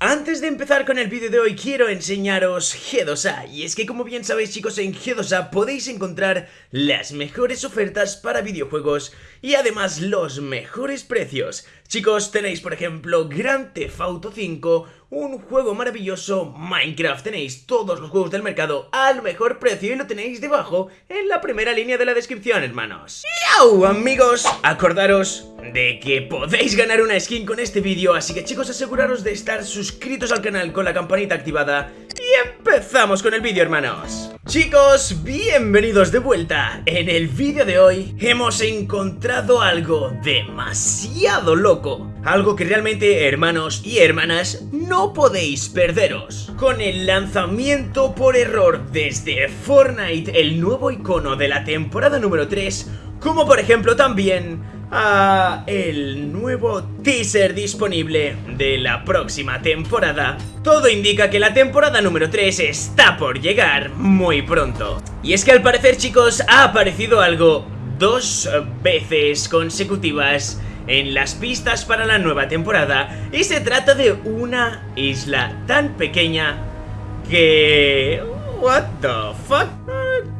Antes de empezar con el vídeo de hoy quiero enseñaros G2A Y es que como bien sabéis chicos en G2A podéis encontrar las mejores ofertas para videojuegos Y además los mejores precios. Chicos, tenéis por ejemplo Grand Theft Auto 5 un juego maravilloso, Minecraft. Tenéis todos los juegos del mercado al mejor precio y lo tenéis debajo en la primera línea de la descripción, hermanos. ¡Yau, amigos! Acordaros de que podéis ganar una skin con este vídeo, así que chicos aseguraros de estar suscritos al canal con la campanita activada y empezamos con el vídeo, hermanos. Chicos, bienvenidos de vuelta. En el vídeo de hoy hemos encontrado algo demasiado loco. Algo que realmente, hermanos y hermanas, no podéis perderos. Con el lanzamiento por error desde Fortnite, el nuevo icono de la temporada número 3, como por ejemplo también a el nuevo teaser disponible de la próxima temporada. Todo indica que la temporada número 3 está por llegar muy pronto. Y es que al parecer chicos ha aparecido algo dos veces consecutivas en las pistas para la nueva temporada y se trata de una isla tan pequeña que... What the fuck?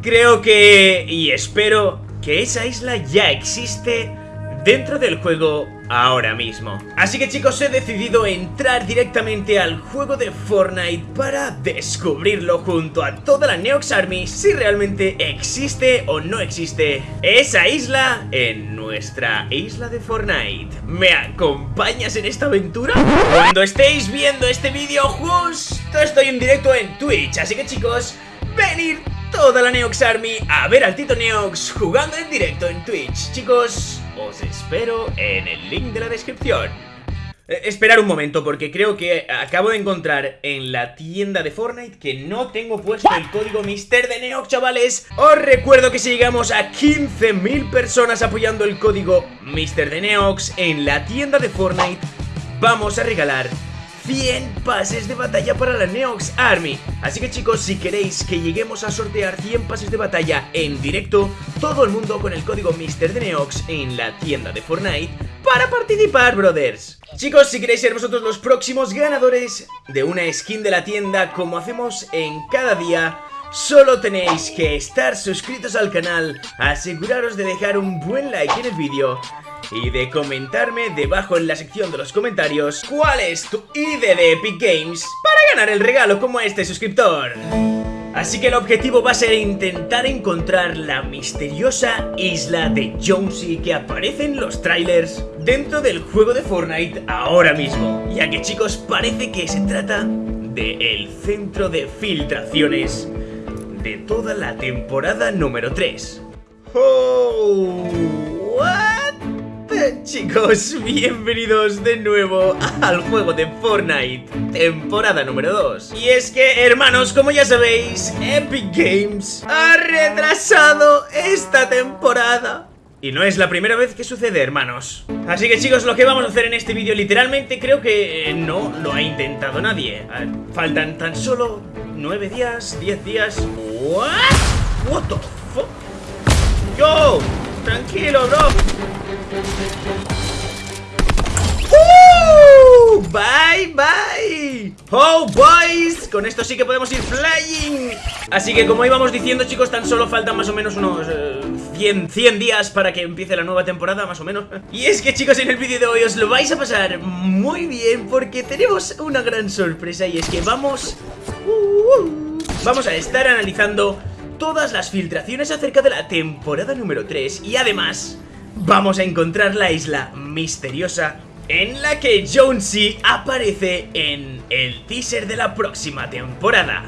Creo que... y espero que esa isla ya existe dentro del juego ahora mismo. Así que chicos, he decidido entrar directamente al juego de Fortnite para descubrirlo junto a toda la Neox Army si realmente existe o no existe esa isla en nuestra isla de Fortnite. ¿Me acompañas en esta aventura? Cuando estéis viendo este vídeo justo estoy en directo en Twitch, así que chicos, venid toda la Neox Army a ver al Tito Neox jugando en directo en Twitch. Chicos, os espero en el link de la descripción. Eh, esperar un momento porque creo que acabo de encontrar en la tienda de Fortnite que no tengo puesto el código Mister de Neox, chavales. Os recuerdo que si llegamos a 15.000 personas apoyando el código Mister de Neox en la tienda de Fortnite, vamos a regalar 100 pases de batalla para la Neox Army. Así que chicos, si queréis que lleguemos a sortear 100 pases de batalla en directo Todo el mundo con el código Mister de Neox en la tienda de Fortnite Para participar, brothers. Chicos, si queréis ser vosotros los próximos ganadores de una skin de la tienda Como hacemos en cada día Solo tenéis que estar suscritos al canal, aseguraros de dejar un buen like en el vídeo y de comentarme debajo en la sección de los comentarios cuál es tu ID de Epic Games para ganar el regalo como este suscriptor. Así que el objetivo va a ser intentar encontrar la misteriosa isla de Jonesy que aparece en los trailers dentro del juego de Fortnite ahora mismo. Ya que chicos parece que se trata de el centro de filtraciones de toda la temporada número 3. ¡Oh! Chicos, bienvenidos de nuevo al juego de Fortnite, temporada número 2 Y es que, hermanos, como ya sabéis, Epic Games ha retrasado esta temporada. Y no es la primera vez que sucede, hermanos. Así que chicos, lo que vamos a hacer en este vídeo Literalmente creo que eh, no lo ha intentado nadie. Faltan tan solo 9 días, 10 días. ¿What? What the fuck? Yo, tranquilo, bro Bye, bye. Oh, boys. Con esto sí que podemos ir flying. Así que como íbamos diciendo, chicos Tan solo faltan más o menos unos 100, eh, 100 días para que empiece la nueva temporada Más o menos. Y es que, chicos, en el vídeo de hoy os lo vais a pasar muy bien Porque tenemos una gran sorpresa Y es que vamos... Uh, uh, vamos a estar analizando todas las filtraciones acerca de la temporada número 3 Y además vamos a encontrar la isla misteriosa en la que Jonesy aparece en el teaser de la próxima temporada.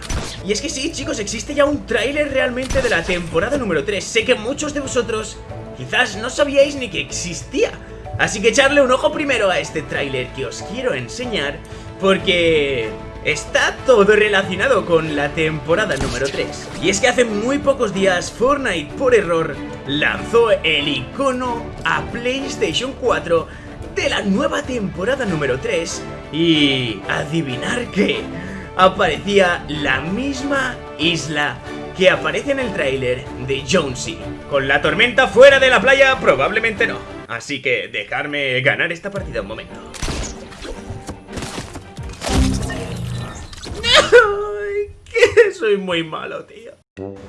Y es que sí, chicos, existe ya un tráiler realmente de la temporada número 3. Sé que muchos de vosotros quizás no sabíais ni que existía. Así que echarle un ojo primero a este tráiler que os quiero enseñar, porque está todo relacionado con la temporada número 3. Y es que hace muy pocos días Fortnite, por error, lanzó el icono a PlayStation 4 de la nueva temporada número 3 y adivinar que aparecía la misma isla que aparece en el tráiler de Jonesy. Con la tormenta fuera de la playa probablemente no, así que dejarme ganar esta partida un momento. Soy muy malo, tío.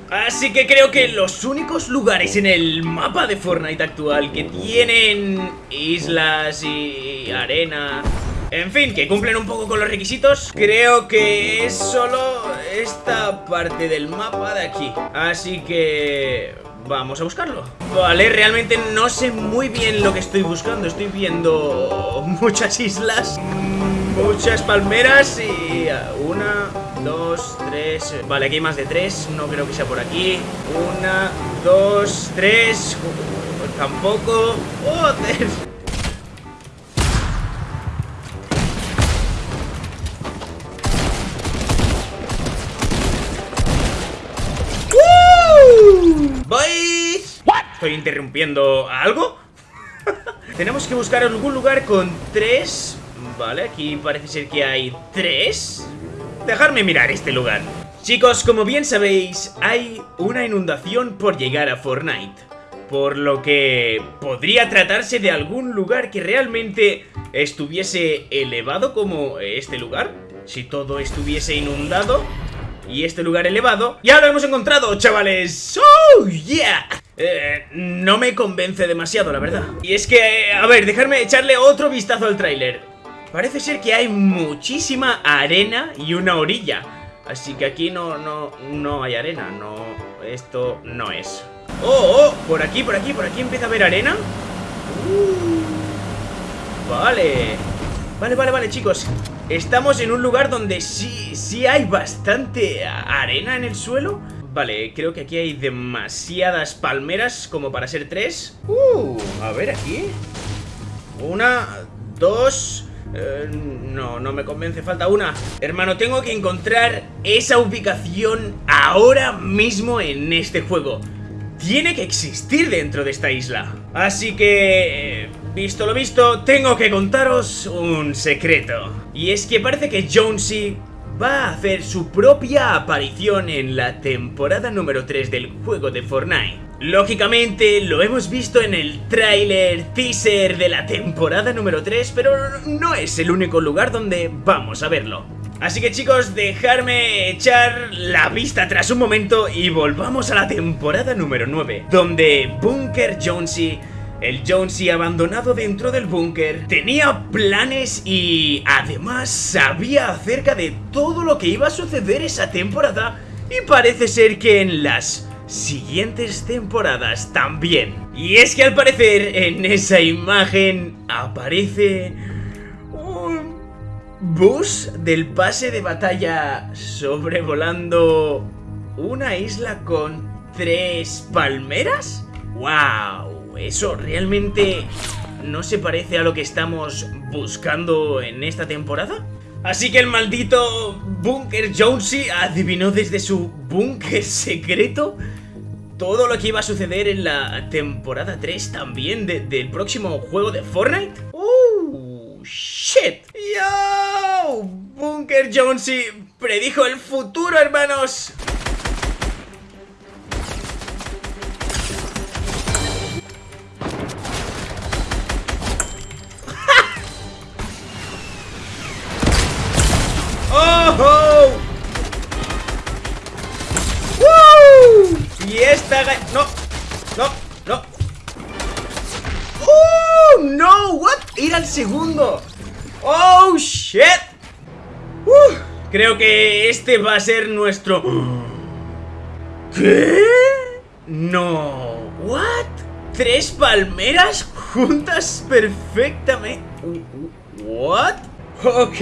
Así que creo que los únicos lugares en el mapa de Fortnite actual que tienen islas y arena... En fin, que cumplen un poco con los requisitos Creo que es solo esta parte del mapa de aquí. Así que... Vamos a buscarlo. Vale, realmente no sé muy bien lo que estoy buscando. Estoy viendo muchas islas Muchas palmeras y... Una, dos, tres... Vale, aquí hay más de tres No creo que sea por aquí. Una, dos, tres... Tampoco... ¡Joder! ¿Estoy interrumpiendo algo? Tenemos que buscar algún lugar con tres... Vale, aquí parece ser que hay tres... Dejarme mirar este lugar. Chicos, como bien sabéis, hay una inundación por llegar a Fortnite. Por lo que podría tratarse de algún lugar que realmente estuviese elevado como este lugar. Si todo estuviese inundado y este lugar elevado. ¡Ya lo hemos encontrado, chavales! ¡Oh, yeah! Eh, no me convence demasiado, la verdad. Y es que, a ver, dejarme echarle otro vistazo al tráiler. Parece ser que hay muchísima arena y una orilla. Así que aquí no, no, no hay arena, no, esto no es. ¡Oh, oh! Por aquí, por aquí, por aquí empieza a haber arena. Uh, vale. Vale, vale, vale, chicos. Estamos en un lugar donde sí, sí hay bastante arena en el suelo. Vale, creo que aquí hay demasiadas palmeras como para ser tres. Uh, a ver aquí. Una, dos... Eh, no, no me convence, falta una. Hermano, tengo que encontrar esa ubicación ahora mismo en este juego. Tiene que existir dentro de esta isla. Así que... Eh, visto lo visto, tengo que contaros un secreto. Y es que parece que Jonesy va a hacer su propia aparición en la temporada número 3 del juego de Fortnite. Lógicamente lo hemos visto en el tráiler teaser de la temporada número 3, pero no es el único lugar donde vamos a verlo. Así que chicos, dejarme echar la vista atrás un momento y volvamos a la temporada número 9, donde Bunker Jonesy el Jonesy abandonado dentro del búnker tenía planes y además sabía acerca de todo lo que iba a suceder esa temporada y parece ser que en las siguientes temporadas también. Y es que al parecer en esa imagen aparece un bus del pase de batalla sobrevolando una isla con tres palmeras. ¡Wow! ¿Eso realmente no se parece a lo que estamos buscando en esta temporada? Así que el maldito Bunker Jonesy adivinó desde su búnker secreto todo lo que iba a suceder en la temporada 3 también del próximo juego de Fortnite. ¡Oh, shit! ¡Yo! Bunker Jonesy predijo el futuro, hermanos. Y esta... No, no, no. ¡Oh, no! ¿What? Ir al segundo. ¡Oh, shit! creo que este va a ser nuestro... ¿Qué? No. ¿What? ¿Tres palmeras juntas perfectamente? ¿What? Ok,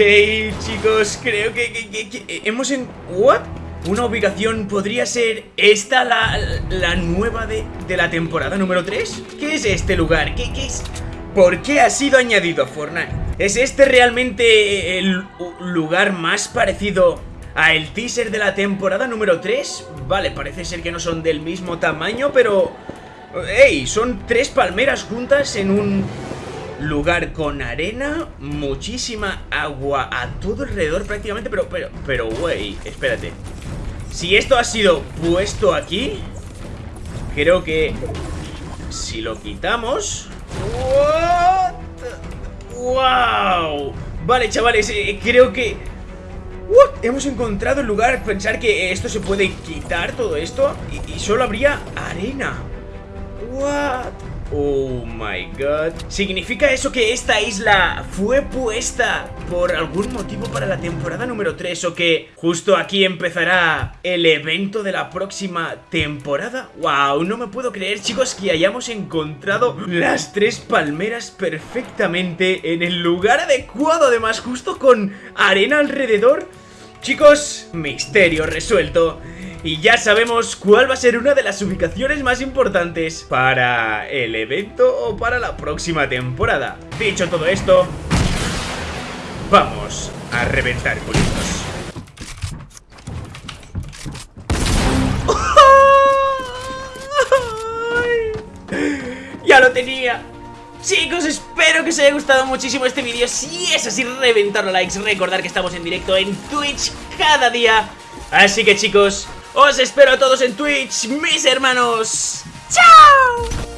chicos, creo que, hemos en... ¿What? Una ubicación podría ser esta la, la nueva de, de, la temporada número 3 ¿Qué es este lugar? ¿Qué, ¿Qué, es? ¿Por qué ha sido añadido a Fortnite? ¿Es este realmente el lugar más parecido a el teaser de la temporada número 3? Vale, parece ser que no son del mismo tamaño, pero... ¡Ey! Son tres palmeras juntas en un lugar con arena, muchísima agua a todo alrededor prácticamente, pero, pero, pero, güey, espérate. Si esto ha sido puesto aquí, creo que si lo quitamos... ¡Wow! Vale, chavales, eh, creo que... What? Hemos encontrado el lugar, pensar que esto se puede quitar todo esto y, y solo habría arena. What? Oh my god. ¿Significa eso que esta isla fue puesta por algún motivo para la temporada número 3 o que justo aquí empezará el evento de la próxima temporada? Wow, no me puedo creer chicos que hayamos encontrado las tres palmeras perfectamente en el lugar adecuado además justo con arena alrededor. Chicos, misterio resuelto. Y ya sabemos cuál va a ser una de las ubicaciones más importantes para el evento o para la próxima temporada. Dicho todo esto, vamos a reventar culitos. ¡Ya lo tenía! Chicos, espero que os haya gustado muchísimo este vídeo Si es así, reventar los likes Recordar que estamos en directo en Twitch cada día Así que chicos, os espero a todos en Twitch, mis hermanos. ¡Chao!